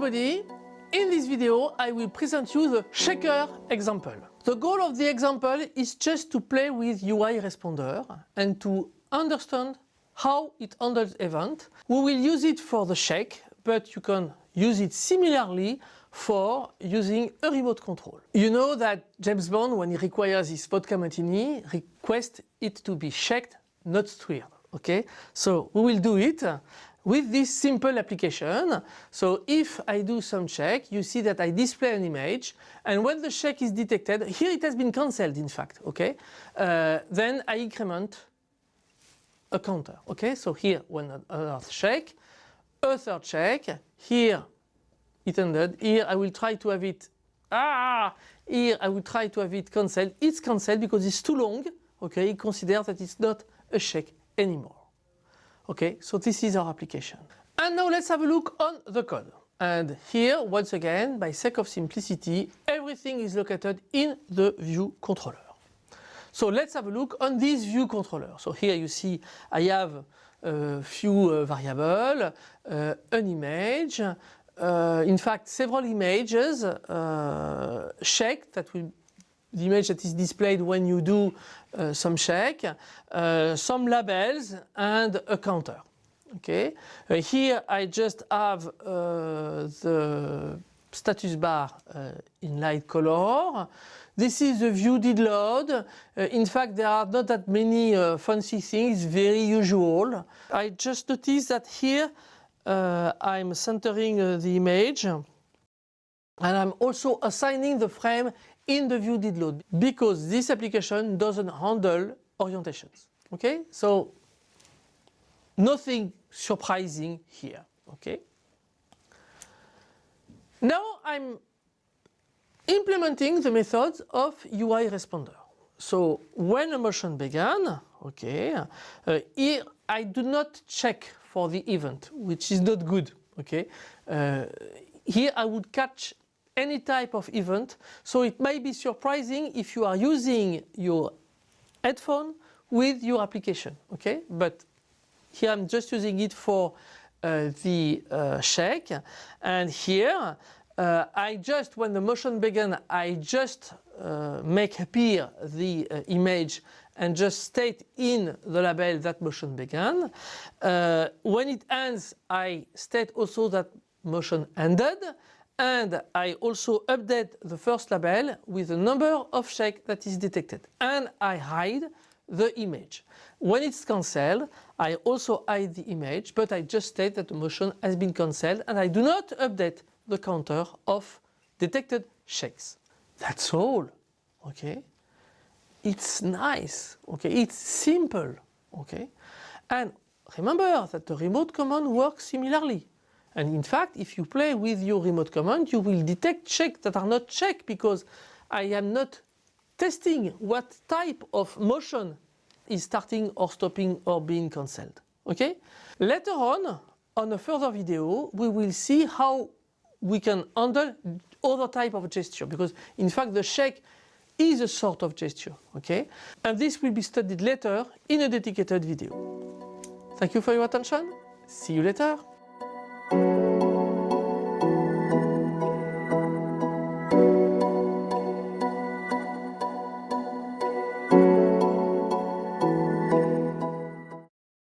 video I will present you the shaker example. The goal of the example is just to play with UI responder and to understand how it handles event. We will use it for the shake, but you can use it similarly for using a remote control. You know that James Bond, when he requires his vodka martini, requests it to be shaked, not stirred. Okay, so we will do it with this simple application. So if I do some check, you see that I display an image and when the check is detected, here it has been cancelled in fact, okay, uh, then I increment a counter, okay, so here when another check, a third check, here it ended, here I will try to have it, ah, here I will try to have it cancelled, it's cancelled because it's too long, okay, consider that it's not a check anymore. Okay, so this is our application. And now let's have a look on the code. And here, once again, by sake of simplicity, everything is located in the view controller. So let's have a look on this view controller. So here you see I have a few uh, variables, uh, an image, uh, in fact several images, uh, check that will the image that is displayed when you do uh, some check, uh, some labels and a counter. Okay, uh, here I just have uh, the status bar uh, in light color. This is the view did load. Uh, in fact, there are not that many fancy things, very usual. I just noticed that here I'm centering the image and I'm also assigning the frame in the view did load because this application doesn't handle orientations. Okay, so nothing surprising here. Okay. Now I'm implementing the methods of UI responder. So when a motion began, okay, uh, here I do not check for the event, which is not good. Okay, uh, here I would catch any type of event. So it may be surprising if you are using your headphone with your application, okay? But here I'm just using it for uh, the uh, shake and here uh, I just, when the motion began, I just uh, make appear the uh, image and just state in the label that motion began. Uh, when it ends, I state also that motion ended and I also update the first label with the number of shake that is detected and I hide the image. When it's cancelled, I also hide the image, but I just state that the motion has been cancelled and I do not update the counter of detected shakes. That's all, okay? It's nice, okay? It's simple, okay? And remember that the remote command works similarly. And in fact, if you play with your remote command, you will detect checks that are not checked because I am not testing what type of motion is starting or stopping or being cancelled. Okay? Later on, on a further video, we will see how we can handle other type of gesture because in fact the shake is a sort of gesture. Okay? And this will be studied later in a dedicated video. Thank you for your attention. See you later.